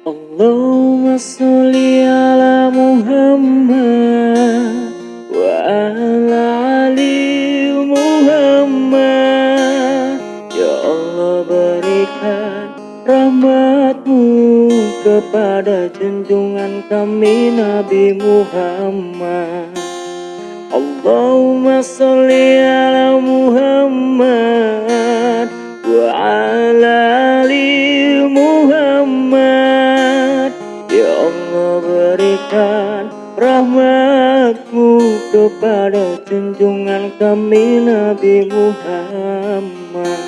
Allahumma salli ala Muhammad wa ala ali Muhammad. Ya Allah berikan rahmatmu kepada junjungan kami Nabi Muhammad. Allahumma salli ala Muhammad rahmatmu kepada junjungan kami Nabi Muhammad.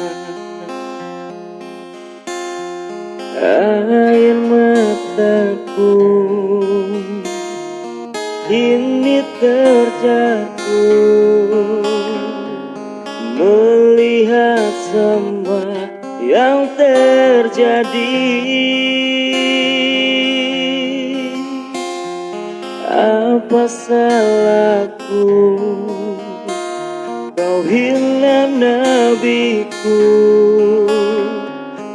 Air mataku ini terjatuh. Melihat semua yang terjadi Apa salahku? Kau hilang nabiku.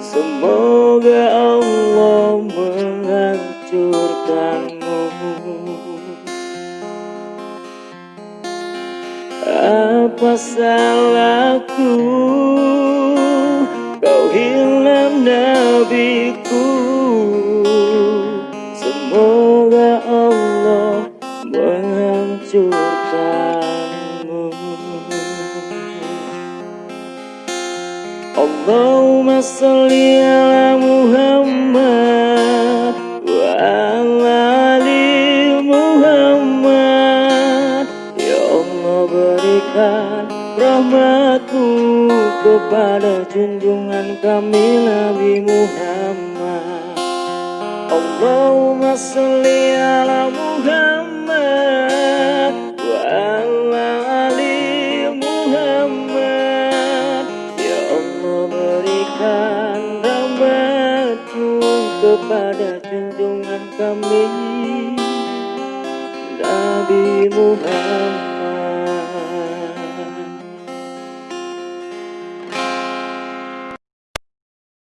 Semoga Allah menghancurkanmu. Apa salahku? Kau hilang nabiku menghancurkanmu Allahumma salli ala Muhammad wa ala Muhammad. Ya Allah berikan rahmatmu kepada junjungan kami Nabi Muhammad. Allahumma salli ala kepada junjungan kami Nabi Muhammad